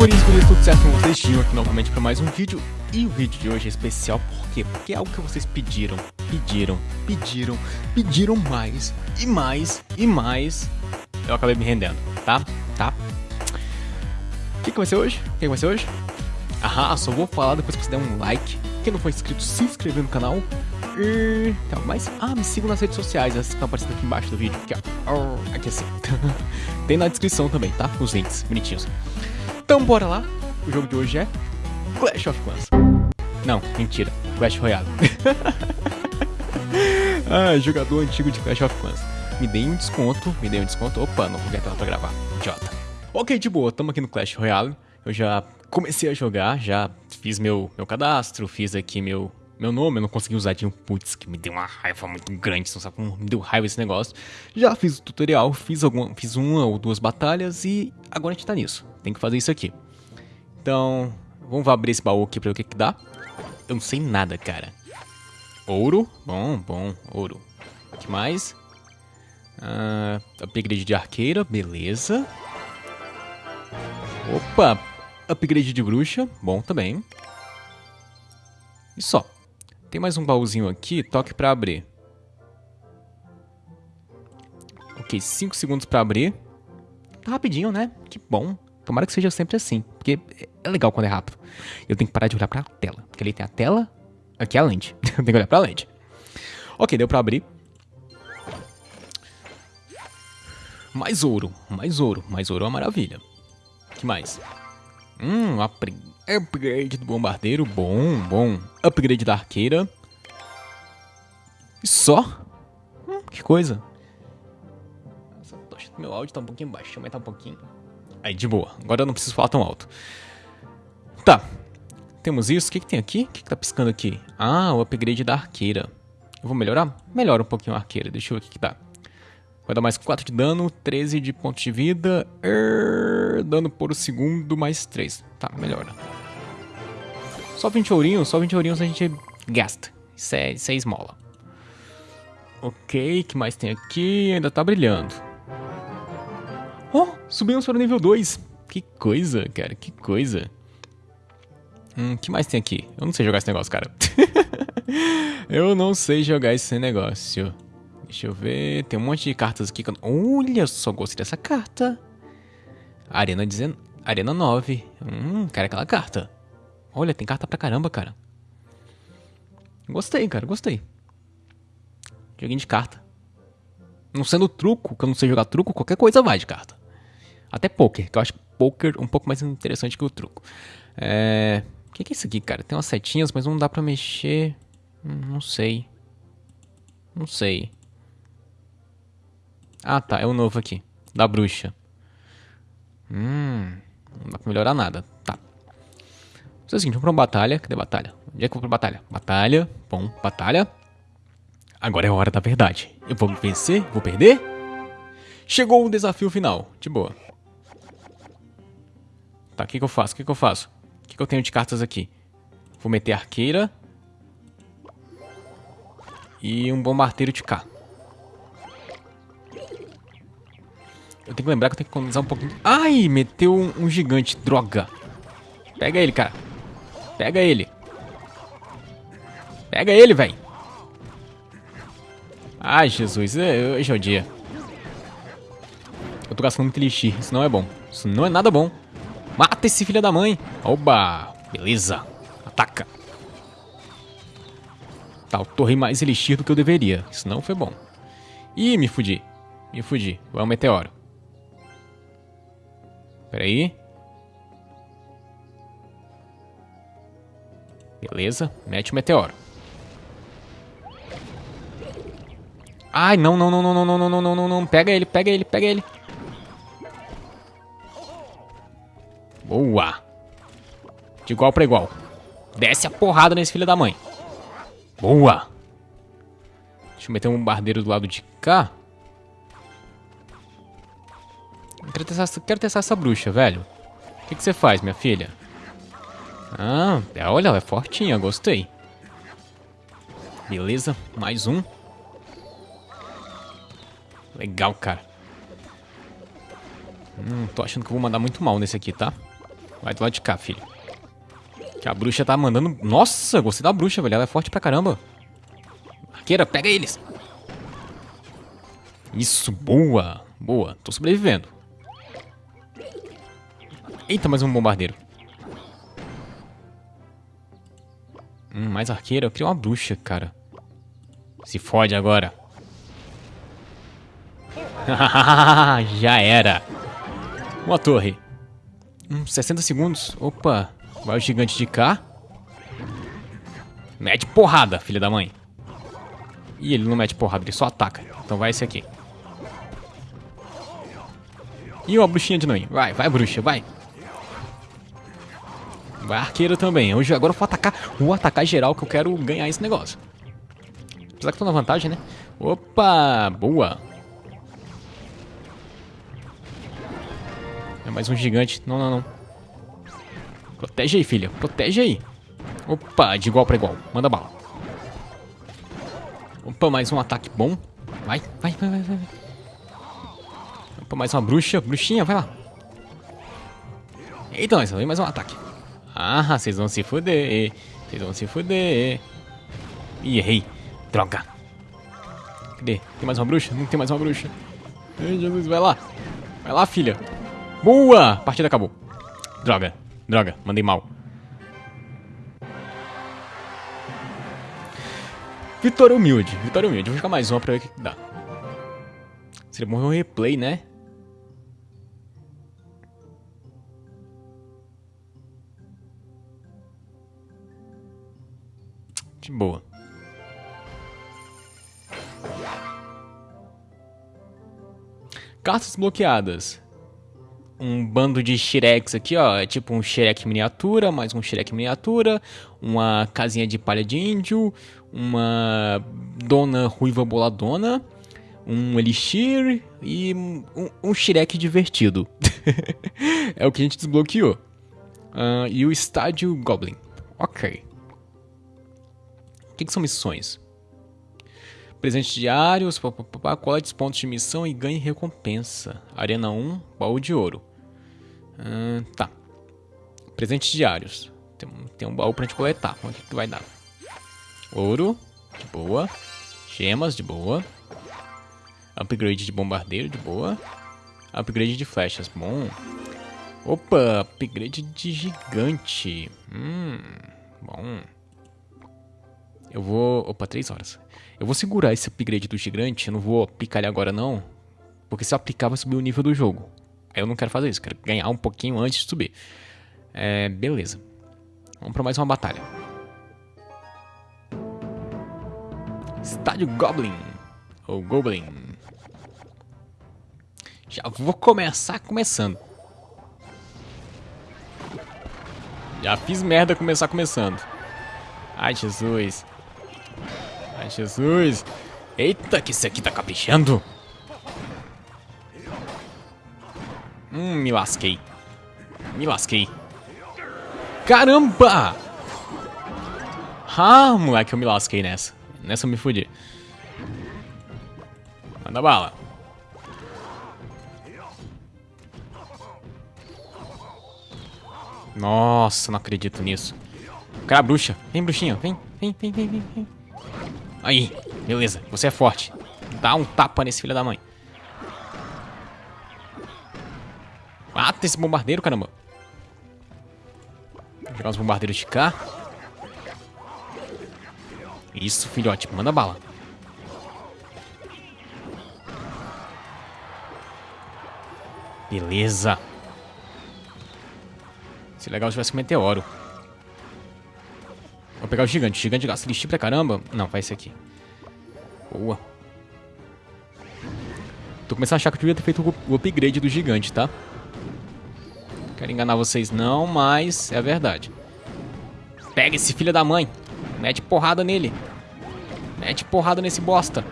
guris, guris, tudo certo com vocês? Tinham aqui novamente para mais um vídeo E o vídeo de hoje é especial por quê? Porque é algo que vocês pediram, pediram, pediram, pediram mais e mais e mais Eu acabei me rendendo, tá? Tá? O que, que vai ser hoje? O que, que vai ser hoje? Ah, só vou falar depois que você der um like Quem não for inscrito, se inscrever no canal e... Algo mais? Ah, me sigam nas redes sociais, essas que estão aparecendo aqui embaixo do vídeo Aqui, ó, aqui assim Tem na descrição também, tá? Os links bonitinhos então bora lá, o jogo de hoje é Clash of Clans. Não, mentira, Clash Royale. ah, jogador antigo de Clash of Clans. Me dei um desconto, me dei um desconto. Opa, não vou tela pra gravar, idiota. Ok, de boa, tamo aqui no Clash Royale. Eu já comecei a jogar, já fiz meu, meu cadastro, fiz aqui meu, meu nome, eu não consegui usar de um putz, que me deu uma raiva muito grande, não sabe como me deu raiva esse negócio. Já fiz o tutorial, fiz, alguma, fiz uma ou duas batalhas e agora a gente tá nisso. Tem que fazer isso aqui. Então, vamos abrir esse baú aqui pra ver o que que dá. Eu não sei nada, cara. Ouro, bom, bom, ouro. O que mais? Uh, upgrade de arqueira, beleza. Opa, upgrade de bruxa, bom também. E só. Tem mais um baúzinho aqui, toque pra abrir. Ok, 5 segundos pra abrir. Tá rapidinho, né? Que bom. Tomara que seja sempre assim, porque é legal quando é rápido. Eu tenho que parar de olhar pra tela, porque ali tem a tela, aqui é a lente. Eu tenho que olhar pra lente. Ok, deu pra abrir. Mais ouro, mais ouro, mais ouro é uma maravilha. que mais? Hum, upgrade do bombardeiro, bom, bom. Upgrade da arqueira. E só? Hum, que coisa. Meu áudio tá um pouquinho baixo, aumentar um pouquinho. Aí, de boa. Agora eu não preciso falar tão alto. Tá. Temos isso. O que, que tem aqui? O que, que tá piscando aqui? Ah, o upgrade da arqueira. Eu vou melhorar? Melhora um pouquinho a arqueira. Deixa eu ver o que, que dá. Vai dar mais 4 de dano, 13 de pontos de vida. Er, dano por segundo, mais 3. Tá, melhora. Só 20 ourinhos, só 20 ourinhos a gente gasta. Isso é, isso é esmola. Ok, que mais tem aqui? Ainda tá brilhando. Oh, subimos para o nível 2. Que coisa, cara, que coisa. Hum, que mais tem aqui? Eu não sei jogar esse negócio, cara. eu não sei jogar esse negócio. Deixa eu ver. Tem um monte de cartas aqui. Que eu... Olha, só gostei dessa carta. Arena, dezen... Arena 9. Hum, quero aquela carta. Olha, tem carta pra caramba, cara. Gostei, cara, gostei. Joguinho de carta. Não sendo truco, que eu não sei jogar truco, qualquer coisa vai de carta. Até poker, que eu acho poker um pouco mais interessante que o truco. É... O que, é isso aqui, cara? Tem umas setinhas, mas não dá pra mexer. Hum, não sei. Não sei. Ah, tá. É o novo aqui. Da bruxa. Hum... Não dá pra melhorar nada. Tá. Vamos é o seguinte, vamos pra uma batalha. Cadê a batalha? Onde é que eu vou pra batalha? Batalha. Bom, batalha. Agora é a hora da verdade. Eu vou vencer? Vou perder? Chegou o desafio final. De boa. Tá, o que, que eu faço? O que, que eu faço? O que, que eu tenho de cartas aqui? Vou meter arqueira. E um bombardeiro de K. Eu tenho que lembrar que eu tenho que economizar um pouquinho. Ai, meteu um, um gigante. Droga. Pega ele, cara. Pega ele. Pega ele, velho. Ai, Jesus. Hoje é o dia. Eu tô gastando muito elixir. Isso não é bom. Isso não é nada bom. Mata esse filho da mãe. Oba. Beleza. Ataca. Tá, eu torrei mais elixir do que eu deveria. Isso não foi bom. Ih, me fudi. Me fudi. Vai um meteoro. Pera aí. Beleza. Mete o meteoro. Ai, não, não, não, não, não, não, não, não, não, não. Pega ele, pega ele, pega ele. Boa. De igual para igual. Desce a porrada nesse filho da mãe. Boa. Deixa eu meter um bombardeiro do lado de cá. Quero testar, essa bruxa, velho. O que você faz, minha filha? Ah, é, olha, ela é fortinha, gostei. Beleza, mais um. Legal, cara. Hum, tô achando que eu vou mandar muito mal nesse aqui, tá? Vai do lado de cá, filho. Que a bruxa tá mandando... Nossa, gostei da bruxa, velho. Ela é forte pra caramba. Arqueira, pega eles. Isso, boa. Boa, tô sobrevivendo. Eita, mais um bombardeiro. Hum, mais arqueira. Eu queria uma bruxa, cara. Se fode agora. Já era. Uma torre. Hum, 60 segundos. Opa. Vai o gigante de cá. Mete porrada, filha da mãe. Ih, ele não mete porrada, ele só ataca. Então vai esse aqui. E uma bruxinha de noite. Vai, vai, bruxa, vai. Vai arqueiro também. Hoje, agora eu vou atacar. Vou atacar geral que eu quero ganhar esse negócio. Apesar que tô na vantagem, né? Opa, boa. É mais um gigante. Não, não, não. Protege aí, filha. Protege aí. Opa, de igual para igual. Manda bala. Opa, mais um ataque bom. Vai, vai, vai, vai, vai. Opa, mais uma bruxa. Bruxinha, vai lá. Eita, nós, mais um ataque. Ah, vocês vão se fuder. Vocês vão se fuder. Ih, errei. Droga. Cadê? Tem mais uma bruxa? Não tem mais uma bruxa. Ai, Jesus, vai lá. Vai lá, filha. Boa! Partida acabou. Droga. Droga, mandei mal. Vitória humilde. Vitória humilde. Vou jogar mais uma pra ver o que dá. Seria bom ver um replay, né? De boa. Cartas bloqueadas um bando de Shreks aqui, ó. É tipo um Shrek miniatura, mais um Shrek miniatura, uma casinha de palha de índio, uma dona ruiva boladona, um elixir e um, um divertido. é o que a gente desbloqueou. Uh, e o estádio Goblin. Ok. O que, que são missões? Presentes diários, colete pontos de missão e ganhe recompensa. Arena 1, baú de ouro. Hum, tá. Presentes diários. Tem, tem um baú pra gente coletar. O que, que vai dar? Ouro, de boa. Gemas, de boa. Upgrade de bombardeiro, de boa. Upgrade de flechas, bom. Opa, upgrade de gigante. Hum, bom. Eu vou... Opa, três horas. Eu vou segurar esse upgrade do gigante. Eu não vou aplicar ele agora, não. Porque se eu aplicar, vai subir o nível do jogo. Eu não quero fazer isso, quero ganhar um pouquinho antes de subir. É, beleza. Vamos para mais uma batalha. Estádio Goblin. Ou Goblin. Já vou começar começando. Já fiz merda começar começando. Ai, Jesus. Jesus. Eita, que esse aqui tá caprichando. Hum, me lasquei. Me lasquei. Caramba! Ah, moleque, eu me lasquei nessa. Nessa eu me fudi. Manda bala. Nossa, não acredito nisso. Cara, bruxa. Vem, bruxinha. Vem, vem, vem, vem, vem. Aí, beleza. Você é forte. Dá um tapa nesse filho da mãe. Mata esse bombardeiro, caramba. Vou jogar os bombardeiros de cá. Isso, filhote. Manda bala. Beleza. Se legal se tivesse um meteoro. Pegar o gigante. O gigante gasta lixo pra caramba. Não, vai esse aqui. Boa. Tô começando a achar que eu devia ter feito o upgrade do gigante, tá? Quero enganar vocês não, mas é a verdade. Pega esse filho da mãe. Mete porrada nele. Mete porrada nesse bosta.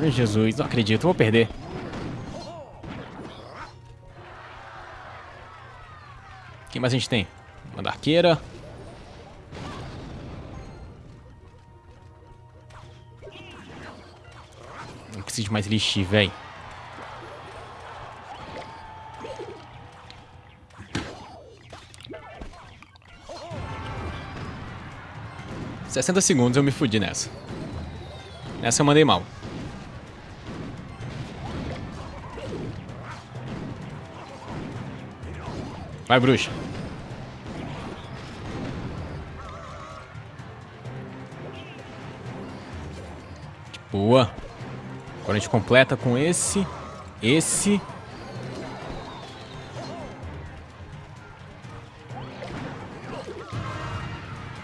Ai, Jesus, não acredito, vou perder. Quem mais a gente tem? Uma arqueira. De mais lixi, velho. Sessenta segundos eu me fudi nessa. Nessa eu mandei mal. Vai, bruxa. Boa. Agora a gente completa com esse, esse.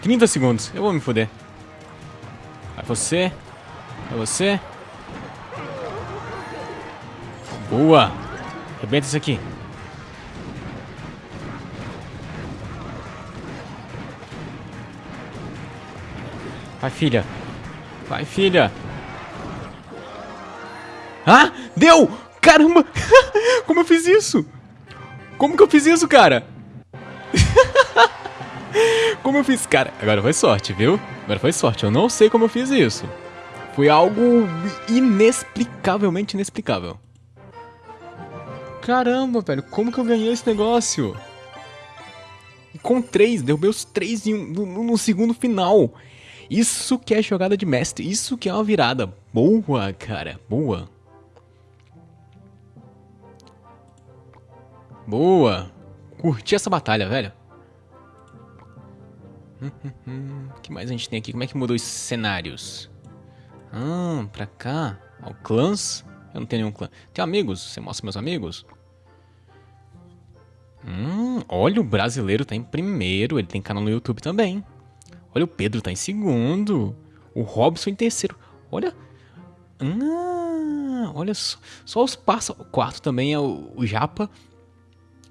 Trinta segundos. Eu vou me foder. Vai você. Vai você. Boa. Rebenta isso aqui. Vai, filha. Vai, filha. Ah, deu! Caramba! Como eu fiz isso? Como que eu fiz isso, cara? como eu fiz, cara? Agora foi sorte, viu? Agora foi sorte. Eu não sei como eu fiz isso. Foi algo inexplicavelmente inexplicável. Caramba, velho. Como que eu ganhei esse negócio? Com três, derrubei os três um, no, no segundo final. Isso que é jogada de mestre, isso que é uma virada. Boa, cara, boa. Boa. Curti essa batalha, velho. O que mais a gente tem aqui? Como é que mudou os cenários? Ah, pra cá. Ó, clãs. Eu não tenho nenhum clã. Tem amigos? Você mostra meus amigos? Hum, olha, o brasileiro tá em primeiro. Ele tem canal no YouTube também. Olha, o Pedro tá em segundo. O Robson em terceiro. Olha. Ah, olha só. Só os pássaros. O quarto também é o, o Japa.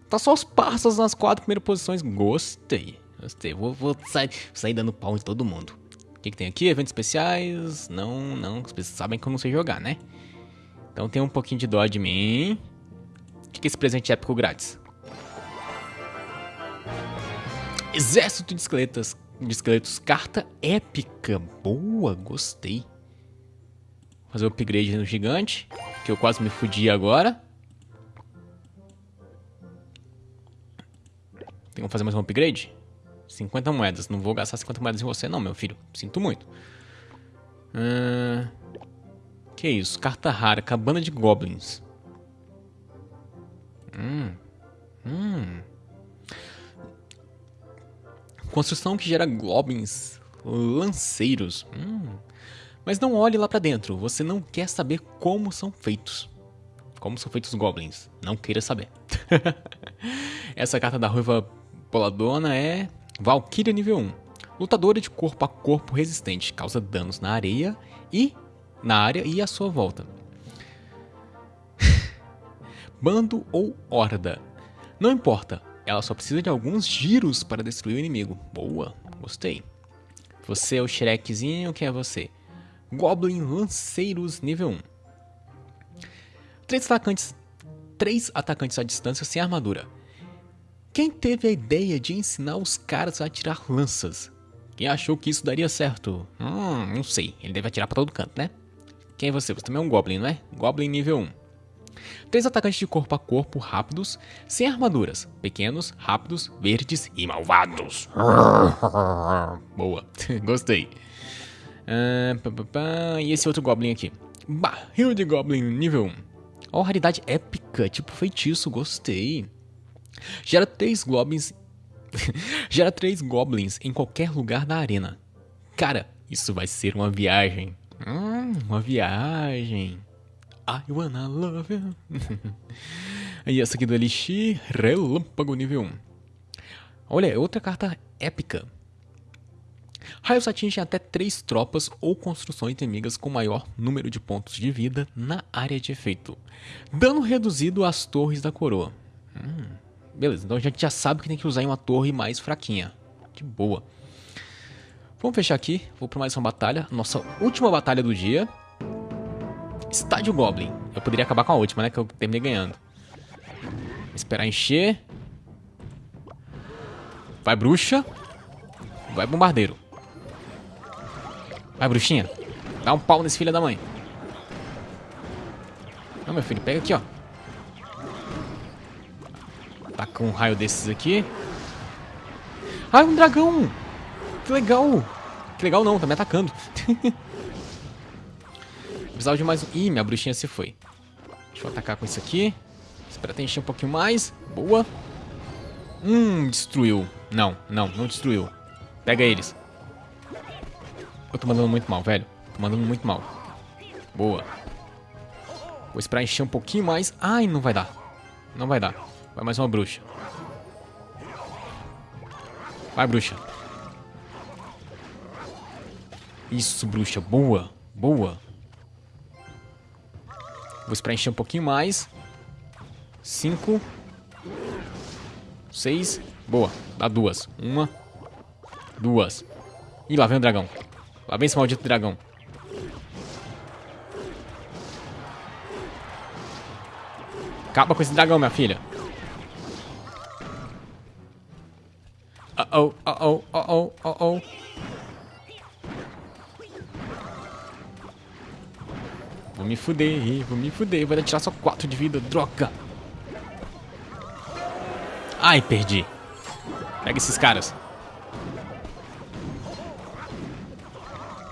Tá só os pássaros nas quatro primeiras posições. Gostei. Gostei. Vou, vou sair, sair dando pau em todo mundo. O que, que, tem aqui? Eventos especiais? Não, não. Vocês sabem que eu não sei jogar, né? Então tem um pouquinho de dó de mim. O que, que é esse presente épico grátis? Exército de esqueletos de esqueletos. Carta épica. Boa, gostei. Fazer o upgrade no gigante. Que eu quase me fudi agora. Tem que fazer mais um upgrade? 50 moedas. Não vou gastar 50 moedas em você não, meu filho. Sinto muito. Uh, que isso? Carta rara. Cabana de Goblins. Hum. Hum. Construção que gera goblins lanceiros. Hum. Mas não olhe lá para dentro, você não quer saber como são feitos. Como são feitos os goblins, não queira saber. Essa carta da ruiva poladona é Valkyria nível 1. Lutadora de corpo a corpo resistente, causa danos na areia e na área e à sua volta. Bando ou horda. Não importa, ela só precisa de alguns giros para destruir o inimigo. Boa, gostei. Você é o Shrekzinho, quem é você? Goblin Lanceiros nível 1. Três atacantes, três atacantes à distância sem armadura. Quem teve a ideia de ensinar os caras a atirar lanças? Quem achou que isso daria certo? Hum, não sei. Ele deve atirar para todo canto, né? Quem é você? Você também é um Goblin, não é? Goblin nível 1. Três atacantes de corpo a corpo rápidos, sem armaduras, pequenos, rápidos, verdes e malvados. Boa, gostei. Uh, pá, pá, pá. E esse outro Goblin aqui? Barril de Goblin nível 1. Ó, oh, raridade épica, tipo feitiço, gostei. Gera três Goblins. Gera três Goblins em qualquer lugar da arena. Cara, isso vai ser uma viagem. Hum, uma viagem. I wanna love you. e essa aqui do Elixir, Relâmpago nível 1. Olha, outra carta épica. Raios atingem até 3 tropas ou construções inimigas com maior número de pontos de vida na área de efeito. Dano reduzido às torres da coroa. Hum, beleza, então a gente já sabe que tem que usar em uma torre mais fraquinha. Que boa. Vamos fechar aqui, vou para mais uma batalha. Nossa última batalha do dia. Estádio Goblin. Eu poderia acabar com a última, né? Que eu terminei ganhando. Esperar encher. Vai, bruxa. Vai, bombardeiro. Vai, bruxinha. Dá um pau nesse filho da mãe. Não, meu filho, pega aqui, ó. Tá com um raio desses aqui. Ah, um dragão! Que legal! Que legal não, tá me atacando. Precisava de mais um... Ih, minha bruxinha se foi. Deixa eu atacar com isso aqui. Espera até encher um pouquinho mais. Boa. Hum, destruiu. Não, não, não destruiu. Pega eles. Eu tô mandando muito mal, velho. Tô mandando muito mal. Boa. Vou esperar encher um pouquinho mais. Ai, não vai dar. Não vai dar. Vai mais uma bruxa. Vai, bruxa. Isso, bruxa. Boa. Boa. Vou esperar encher um pouquinho mais. Cinco. Seis. Boa. Dá duas. Uma. Duas. Ih, lá vem o dragão. Lá vem esse maldito dragão. Acaba com esse dragão, minha filha. Uh-oh, uh-oh, uh-oh, uh-oh. Vou me fuder, vou me fuder. Vai tirar só 4 de vida, droga. Ai, perdi. Pega esses caras.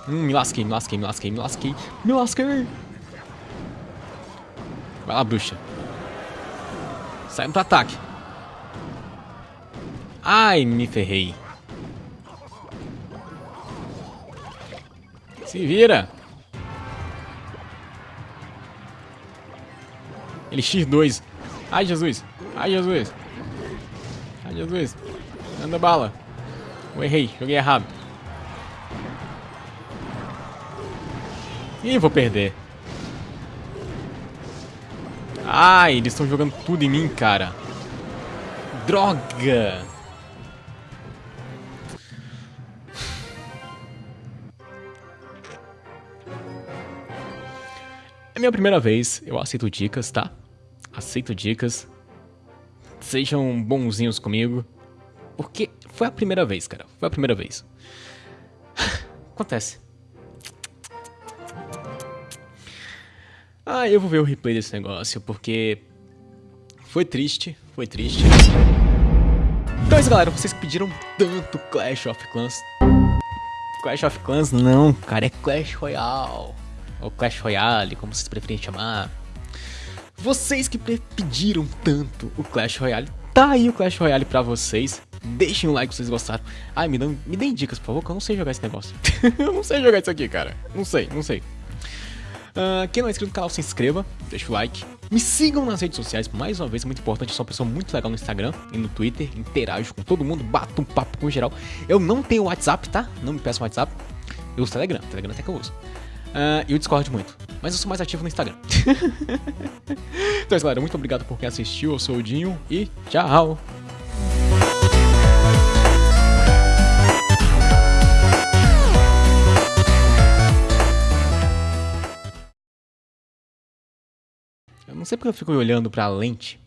Hum, me lasquei, me lasquei, me lasquei, me lasquei. Me lasquei. Vai lá, bruxa. Sai pro ataque. Ai, me ferrei. Se vira. Ele X2. Ai, Jesus. Ai, Jesus. Ai, Jesus. Anda bala. Eu errei. Joguei errado. Ih, vou perder. Ai, eles estão jogando tudo em mim, cara. Droga! É minha primeira vez, eu aceito dicas, tá? Aceito dicas. Sejam bonzinhos comigo. Porque foi a primeira vez, cara. Foi a primeira vez. Acontece. Ah, eu vou ver o replay desse negócio, porque foi triste, foi triste. Então é isso, galera. Vocês pediram tanto Clash of Clans. Clash of Clans não, cara, é Clash Royale ou Clash Royale, como vocês preferem chamar. Vocês que pediram tanto o Clash Royale, tá aí o Clash Royale pra vocês. Deixem um like se vocês gostaram. Ai, me, dão, me deem dicas, por favor, que eu não sei jogar esse negócio. eu não sei jogar isso aqui, cara. Não sei, não sei. Uh, quem não é inscrito no canal, se inscreva, deixa o like. Me sigam nas redes sociais, mais uma vez, muito importante. Eu sou uma pessoa muito legal no Instagram e no Twitter. Interajo com todo mundo, bato um papo com geral. Eu não tenho WhatsApp, tá? Não me peçam WhatsApp. Eu uso Telegram, Telegram até que eu uso. Uh, e o Discord muito. Mas eu sou mais ativo no Instagram. então é isso, galera. Muito obrigado por quem assistiu. Eu sou o Dinho e tchau! Eu não sei porque eu fico olhando pra lente